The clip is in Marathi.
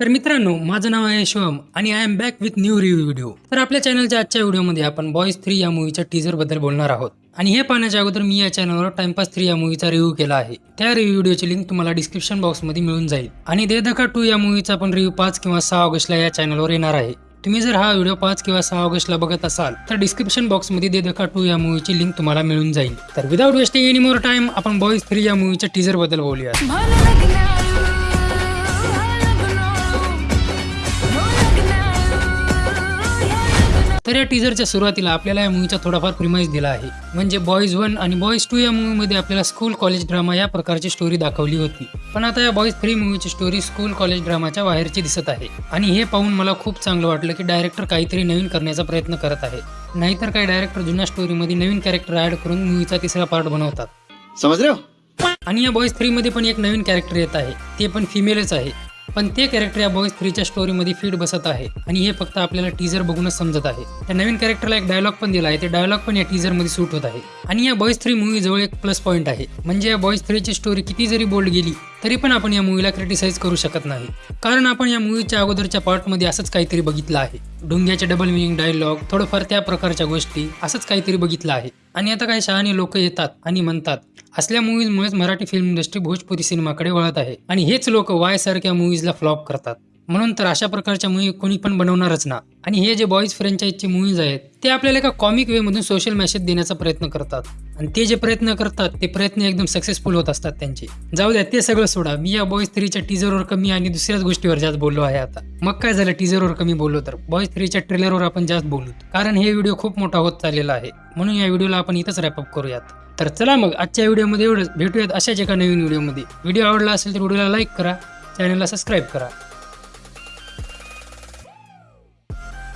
तर मित्रांनो माझं नाव आहे शिवम आणि I am back with new review video तर आपल्या चॅनलच्या आजच्या व्हिडिओमध्ये आपण बॉईज थ्री या मूवीच्या टीजरबद्दल बोलणार आहोत. आणि हे पाहण्याच्या अगोदर मी या चॅनलवर टाइमपास थ्री या मूवीचा रिव्ह्यू केला आहे. त्या रिव्ह्यू व्हिडिओची लिंक तुम्हाला डिस्क्रिप्शन बॉक्समध्ये मिळून जाईल. आणि दे दखा टू या मूवीचा पण रिव्ह्यू पाच किंवा सहा ऑगस्टला या चॅनलवर येणार आहे. तुम्ही जर हा व्हिडिओ पाच किंवा सहा ऑगस्टला बघत असाल तर डिस्क्रिप्शन बॉक्समध्ये दे दखा टू या मूवीची लिंक तुम्हाला मिळून जाईल. तर without wasting any more time आपण बॉईज थ्री या मूवीच्या टीजरबद्दल बोलूया तर या टीजरच्या सुरुवातीला आपल्याला या मूवीचा थोडाफार प्रिमाइज दिला आहे. म्हणजे बॉईज वन आणि बॉईज टू या मूवीमध्ये आपल्याला स्कूल कॉलेज ड्रामा या प्रकारची स्टोरी दाखवली होती. पण आता या बॉईज थ्री मूवीची स्टोरी स्कूल कॉलेज ड्रामाच्या बाहेरची दिसत आहे. आणि हे पाहून मला खूप चांगलं वाटलं की डायरेक्टर काहीतरी नवीन करण्याचा प्रयत्न करत आहे. नाहीतर काही डायरेक्टर जुन्या स्टोरीमध्ये नवीन कॅरेक्टर ऍड करून मूवीचा तिसरा पार्ट बनवतात. हो आणि या बॉईज थ्रीमध्ये पण एक नवीन कॅरेक्टर येत आहे. ते पण फिमेलच आहे. पण ते कॅरेक्टर या बॉईज थ्रीच्या स्टोरीमध्ये फीड बसत आहे. आणि हे फक्त आपल्याला टीजर बघूनच समजत आहे. त्या नवीन कॅरेक्टरला एक डायलॉग पण दिला आहे. ते डायलॉग पण या टीजरमध्ये सूट होत आहे. आणि या बॉईज थ्री मूवी जवळ एक प्लस पॉईंट आहे. म्हणजे या बॉईज थ्रीची स्टोरी किती जरी बोल्ड गेली तरी पण आपण या मूवीला क्रिटिसाइज करू शकत नाही. कारण आपण या मूवीच्या अगोदरच्या पार्टमध्ये असंच काहीतरी बघितलं आहे. डोंग्याचे डबल मिनिंग डायलॉग थोडंफार त्या प्रकारच्या गोष्टी असंच काहीतरी बघितलं आहे. आणि आता काही शहाणे लोक येतात आणि म्हणतात असल्या मूवीजमुळेच मराठी फिल्म इंडस्ट्री भोजपुरी सिनेमाकडे वळत आहे. आणि हेच लोक वाय सारख्या मूवीजला फ्लॉप करतात. म्हणून तर अशा प्रकारच्या मूवी कोणी पण बनवणारच ना. आणि हे जे बॉईज फ्रँचाईजचे मूवीज आहेत ते आपल्याला एका कॉमिक वेमधून सोशल मेसेज देण्याचा प्रयत्न करतात. आणि ते जे प्रयत्न करतात ते प्रयत्न एकदम सक्सेसफुल होत असतात त्यांचे. जाऊ द्या ते सगळं सोडा. मी या बॉईज थ्रीच्या टीजरवर कमी आणि दुसऱ्याच गोष्टीवर जास्त बोललो आहे आता. मग काय झालं? टीजरवर कमी बोललो तर. बॉईज थ्रीच्या ट्रेलरवर आपण जास्त बोलू. कारण हे व्हिडिओ खूप मोठा होत चाललेला आहे. म्हणून या व्हिडिओला आपण इथंच रॅपअप करूयात. तर चला मग आजच्या व्हिडिओमध्ये एवढंच. भेटूयात अशाच एका नवीन व्हिडिओमध्ये. व्हिडिओ आवडला असेल तर व्हिडिओला लाईक करा चॅनलला सबस्क्राईब करा.